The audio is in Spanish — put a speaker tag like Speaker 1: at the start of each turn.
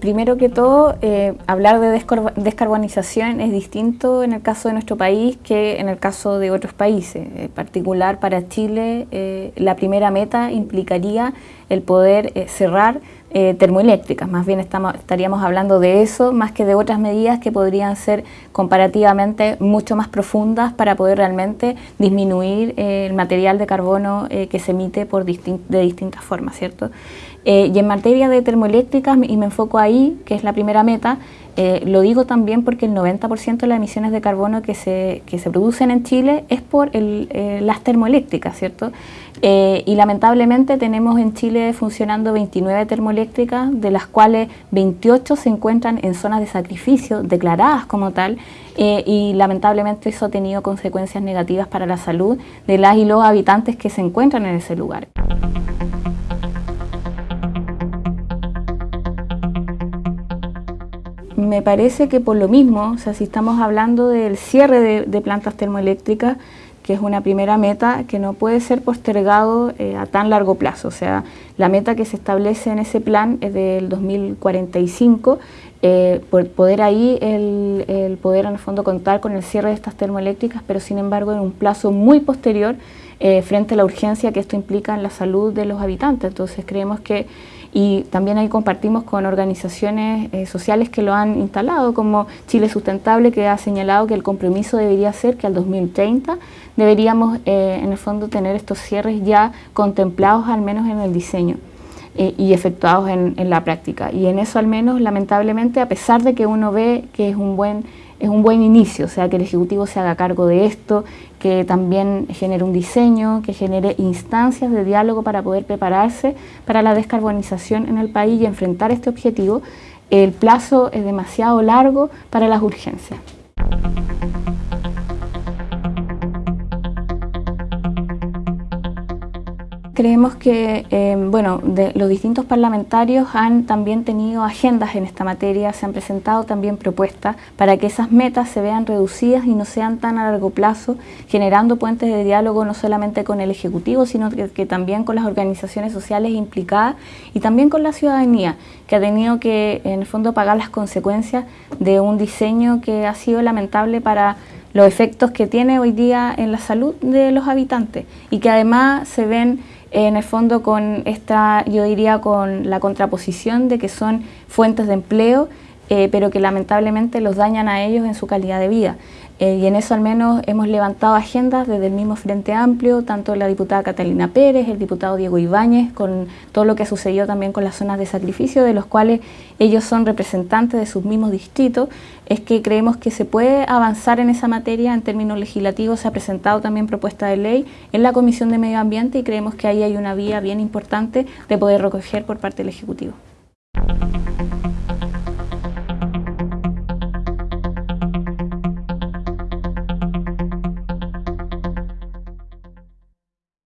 Speaker 1: primero que todo, eh, hablar de descarbonización es distinto en el caso de nuestro país que en el caso de otros países. En particular, para Chile, eh, la primera meta implicaría el poder eh, cerrar termoeléctricas. Más bien estamos, estaríamos hablando de eso, más que de otras medidas que podrían ser comparativamente mucho más profundas para poder realmente disminuir el material de carbono que se emite por de distintas formas, ¿cierto? Eh, y en materia de termoeléctricas, y me enfoco ahí, que es la primera meta, eh, lo digo también porque el 90% de las emisiones de carbono que se, que se producen en Chile es por eh, las termoeléctricas, ¿cierto? y lamentablemente tenemos en Chile funcionando 29 termoeléctricas, de las cuales 28 se encuentran en zonas de sacrificio, declaradas como tal, y lamentablemente eso ha tenido consecuencias negativas para la salud de las y los habitantes que se encuentran en ese lugar. Me parece que por lo mismo, o sea, si estamos hablando del cierre de, plantas termoeléctricas, que es una primera meta que no puede ser postergado eh, a tan largo plazo. O sea, la meta que se establece en ese plan es del 2045, eh, por poder ahí el, poder en el fondo contar con el cierre de estas termoeléctricas, pero sin embargo en un plazo muy posterior eh, frente a la urgencia que esto implica en la salud de los habitantes. Entonces creemos que y también ahí compartimos con organizaciones eh, sociales que lo han instalado, como Chile Sustentable, que ha señalado que el compromiso debería ser que al 2030 deberíamos eh, en el fondo tener estos cierres ya contemplados al menos en el diseño. Eh, y efectuados en, en la práctica. Y en eso al menos, lamentablemente, a pesar de que uno ve que es un buen es un buen inicio, o sea, que el Ejecutivo se haga cargo de esto, que también genere un diseño, que genere instancias de diálogo para poder prepararse para la descarbonización en el país y enfrentar este objetivo. El plazo es demasiado largo para las urgencias. Creemos que eh, bueno, los distintos parlamentarios han también tenido agendas en esta materia, se han presentado también propuestas para que esas metas se vean reducidas y no sean tan a largo plazo, generando puentes de diálogo no solamente con el Ejecutivo, sino que, también con las organizaciones sociales implicadas y también con la ciudadanía, que ha tenido que en el fondo pagar las consecuencias de un diseño que ha sido lamentable para los efectos que tiene hoy día en la salud de los habitantes y que además se ven en el fondo con esta, yo diría, con la contraposición de que son fuentes de empleo, eh, pero que lamentablemente los dañan a ellos en su calidad de vida. Eh, y en eso al menos hemos levantado agendas desde el mismo Frente Amplio, tanto la diputada Catalina Pérez, el diputado Diego Ibáñez, con todo lo que sucedió también con las zonas de sacrificio, de los cuales ellos son representantes de sus mismos distritos, es que creemos que se puede avanzar en esa materia en términos legislativos, se ha presentado también propuesta de ley en la Comisión de Medio Ambiente y creemos que ahí hay una vía bien importante de poder recoger por parte del Ejecutivo.